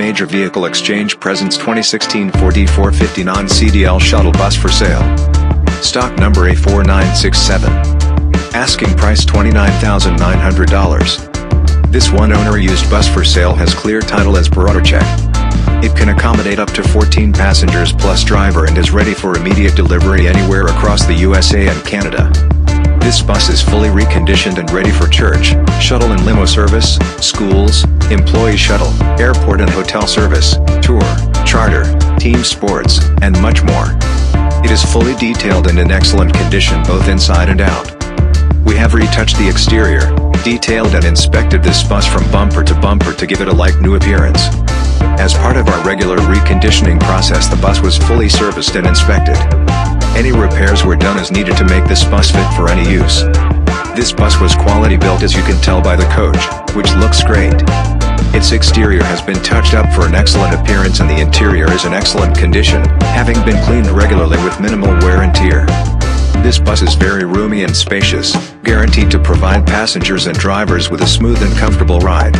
Major Vehicle Exchange presents 2016 Ford E450 non-CDL shuttle bus for sale. Stock number A4967. Asking price $29,900. This one-owner used bus for sale has clear title as per auto check. It can accommodate up to 14 passengers plus driver and is ready for immediate delivery anywhere across the USA and Canada. This bus is fully reconditioned and ready for church, shuttle and limo service, schools, employee shuttle, airport and hotel service, tour, charter, team sports, and much more. It is fully detailed and in excellent condition both inside and out. We have retouched the exterior, detailed and inspected this bus from bumper to bumper to give it a like new appearance. As part of our regular reconditioning process the bus was fully serviced and inspected. Any repairs were done as needed to make this bus fit for any use. This bus was quality built as you can tell by the coach, which looks great. Its exterior has been touched up for an excellent appearance and the interior is in excellent condition, having been cleaned regularly with minimal wear and tear. This bus is very roomy and spacious, guaranteed to provide passengers and drivers with a smooth and comfortable ride.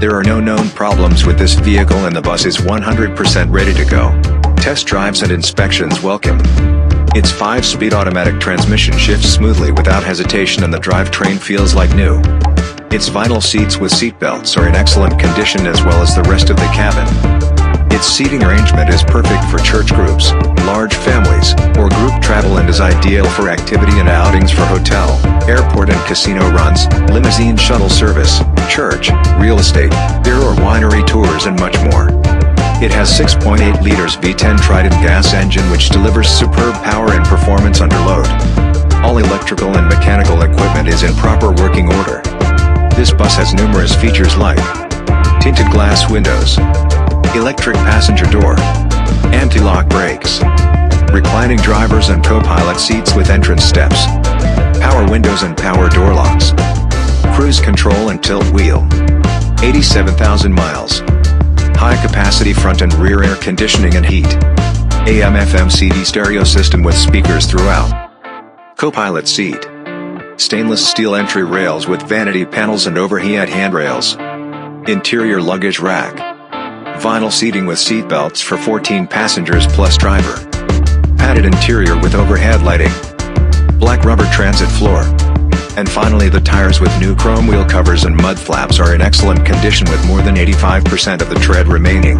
There are no known problems with this vehicle and the bus is 100% ready to go. Test drives and inspections welcome. Its 5-speed automatic transmission shifts smoothly without hesitation and the drivetrain feels like new. Its vinyl seats with seatbelts are in excellent condition as well as the rest of the cabin. Its seating arrangement is perfect for church groups, large families, or group travel and is ideal for activity and outings for hotel, airport and casino runs, limousine shuttle service, church, real estate, beer or winery tours and much more. It has 6.8 liters V10 Triton gas engine which delivers superb power and performance under load. All electrical and mechanical equipment is in proper working order. This bus has numerous features like tinted glass windows, electric passenger door, anti-lock brakes, reclining drivers and co-pilot seats with entrance steps, power windows and power door locks, cruise control and tilt wheel, 87,000 miles, high-capacity front and rear air conditioning and heat. AM FM CD stereo system with speakers throughout. Co-pilot seat. Stainless steel entry rails with vanity panels and overhead handrails. Interior luggage rack. Vinyl seating with seat belts for 14 passengers plus driver. Padded interior with overhead lighting. Black rubber transit floor. And finally the tires with new chrome wheel covers and mud flaps are in excellent condition with more than 85% of the tread remaining.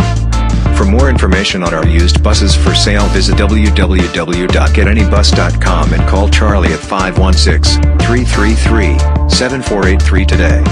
For more information on our used buses for sale visit www.getanybus.com and call Charlie at 516-333-7483 today.